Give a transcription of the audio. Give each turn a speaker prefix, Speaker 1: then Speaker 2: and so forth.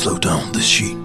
Speaker 1: Slow down, the sheet.